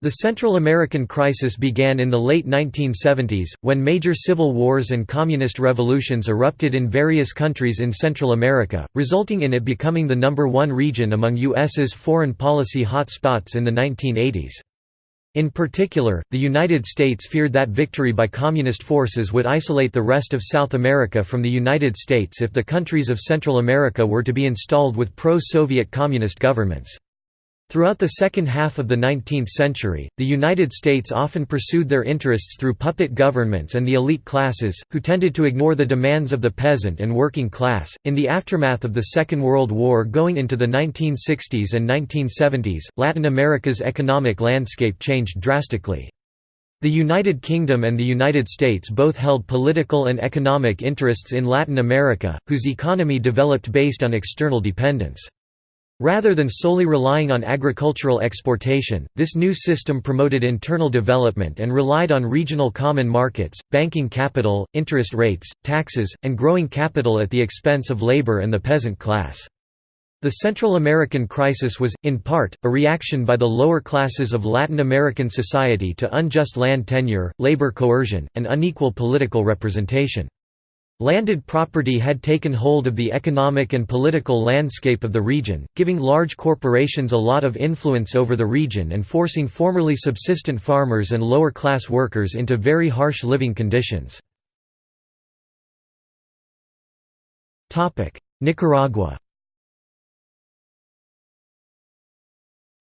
The Central American crisis began in the late 1970s, when major civil wars and communist revolutions erupted in various countries in Central America, resulting in it becoming the number one region among U.S.'s foreign policy hotspots in the 1980s. In particular, the United States feared that victory by communist forces would isolate the rest of South America from the United States if the countries of Central America were to be installed with pro-Soviet communist governments. Throughout the second half of the 19th century, the United States often pursued their interests through puppet governments and the elite classes, who tended to ignore the demands of the peasant and working class. In the aftermath of the Second World War going into the 1960s and 1970s, Latin America's economic landscape changed drastically. The United Kingdom and the United States both held political and economic interests in Latin America, whose economy developed based on external dependence. Rather than solely relying on agricultural exportation, this new system promoted internal development and relied on regional common markets, banking capital, interest rates, taxes, and growing capital at the expense of labor and the peasant class. The Central American crisis was, in part, a reaction by the lower classes of Latin American society to unjust land tenure, labor coercion, and unequal political representation. Landed property had taken hold of the economic and political landscape of the region, giving large corporations a lot of influence over the region and forcing formerly subsistent farmers and lower-class workers into very harsh living conditions. Nicaragua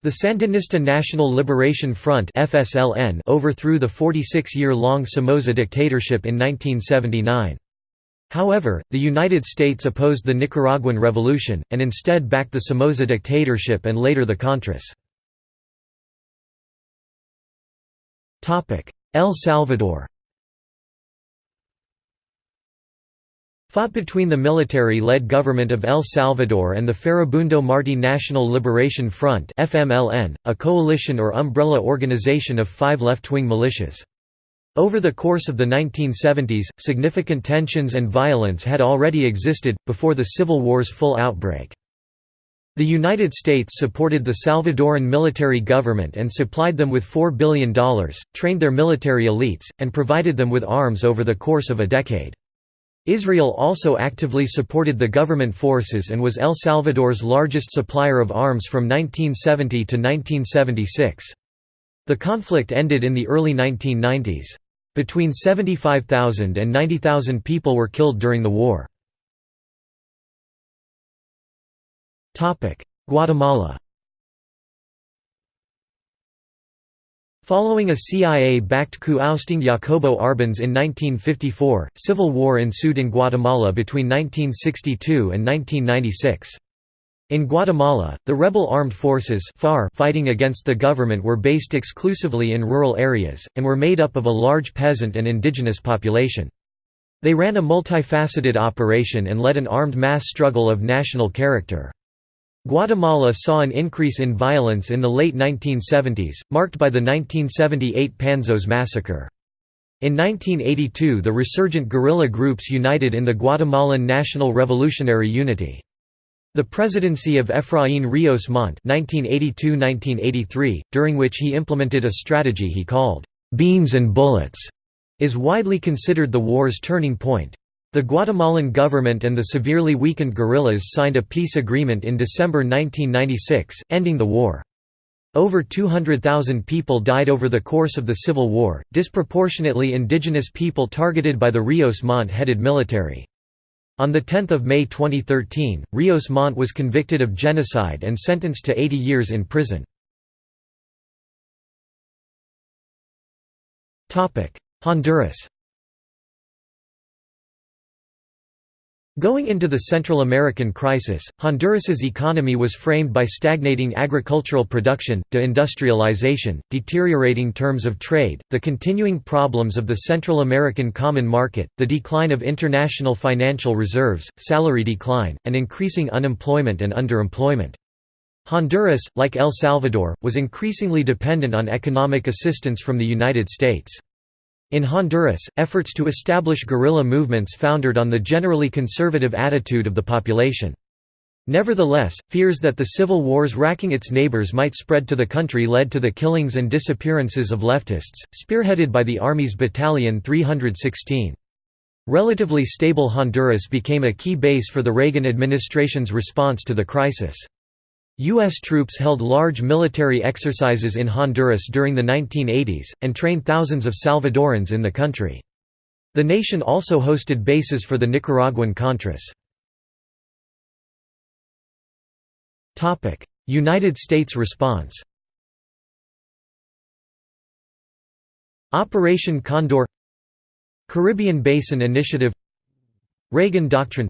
The Sandinista National Liberation Front overthrew the 46-year-long Somoza dictatorship in 1979. However, the United States opposed the Nicaraguan Revolution, and instead backed the Somoza dictatorship and later the Contras. El Salvador Fought between the military-led government of El Salvador and the Farabundo Martí National Liberation Front a coalition or umbrella organization of five left-wing militias. Over the course of the 1970s, significant tensions and violence had already existed, before the Civil War's full outbreak. The United States supported the Salvadoran military government and supplied them with $4 billion, trained their military elites, and provided them with arms over the course of a decade. Israel also actively supported the government forces and was El Salvador's largest supplier of arms from 1970 to 1976. The conflict ended in the early 1990s. Between 75,000 and 90,000 people were killed during the war. Guatemala Following a CIA-backed coup ousting Jacobo Arbenz in 1954, civil war ensued in Guatemala between 1962 and 1996. In Guatemala, the rebel armed forces FAR fighting against the government were based exclusively in rural areas, and were made up of a large peasant and indigenous population. They ran a multifaceted operation and led an armed mass struggle of national character. Guatemala saw an increase in violence in the late 1970s, marked by the 1978 Panzos massacre. In 1982 the resurgent guerrilla groups united in the Guatemalan National Revolutionary Unity. The presidency of Efraín Ríos Montt (1982–1983), during which he implemented a strategy he called "beans and bullets," is widely considered the war's turning point. The Guatemalan government and the severely weakened guerrillas signed a peace agreement in December 1996, ending the war. Over 200,000 people died over the course of the civil war, disproportionately indigenous people targeted by the Ríos Montt-headed military. On 10 May 2013, Ríos Montt was convicted of genocide and sentenced to 80 years in prison. Honduras Going into the Central American crisis, Honduras's economy was framed by stagnating agricultural production, deindustrialization, deteriorating terms of trade, the continuing problems of the Central American Common Market, the decline of international financial reserves, salary decline, and increasing unemployment and underemployment. Honduras, like El Salvador, was increasingly dependent on economic assistance from the United States. In Honduras, efforts to establish guerrilla movements foundered on the generally conservative attitude of the population. Nevertheless, fears that the civil wars racking its neighbors might spread to the country led to the killings and disappearances of leftists, spearheaded by the Army's Battalion 316. Relatively stable Honduras became a key base for the Reagan administration's response to the crisis. U.S. troops held large military exercises in Honduras during the 1980s, and trained thousands of Salvadorans in the country. The nation also hosted bases for the Nicaraguan Contras. United States response Operation Condor Caribbean Basin Initiative Reagan Doctrine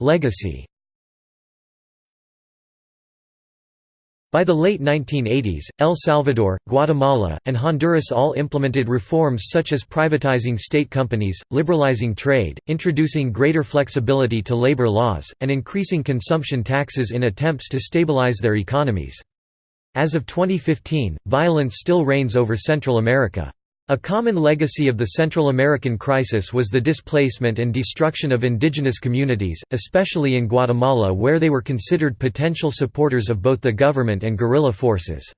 Legacy By the late 1980s, El Salvador, Guatemala, and Honduras all implemented reforms such as privatizing state companies, liberalizing trade, introducing greater flexibility to labor laws, and increasing consumption taxes in attempts to stabilize their economies. As of 2015, violence still reigns over Central America. A common legacy of the Central American crisis was the displacement and destruction of indigenous communities, especially in Guatemala where they were considered potential supporters of both the government and guerrilla forces.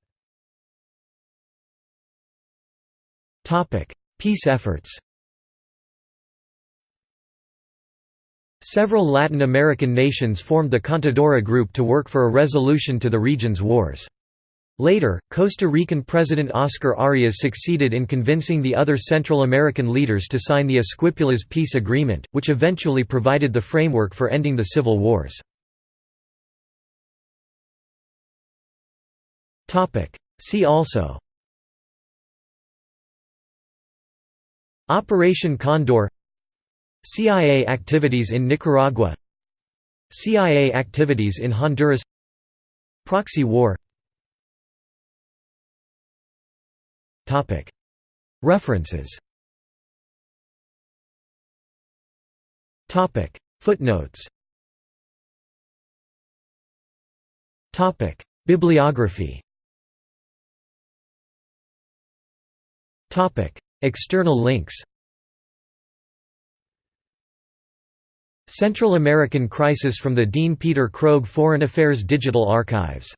Peace efforts Several Latin American nations formed the Contadora Group to work for a resolution to the region's wars. Later, Costa Rican President Oscar Arias succeeded in convincing the other Central American leaders to sign the Esquipulas peace agreement, which eventually provided the framework for ending the civil wars. See also Operation Condor CIA activities in Nicaragua CIA activities in Honduras Proxy war References. Footnotes. Bibliography. External links. Central American Crisis from the Dean Peter Krogh Foreign Affairs Digital Archives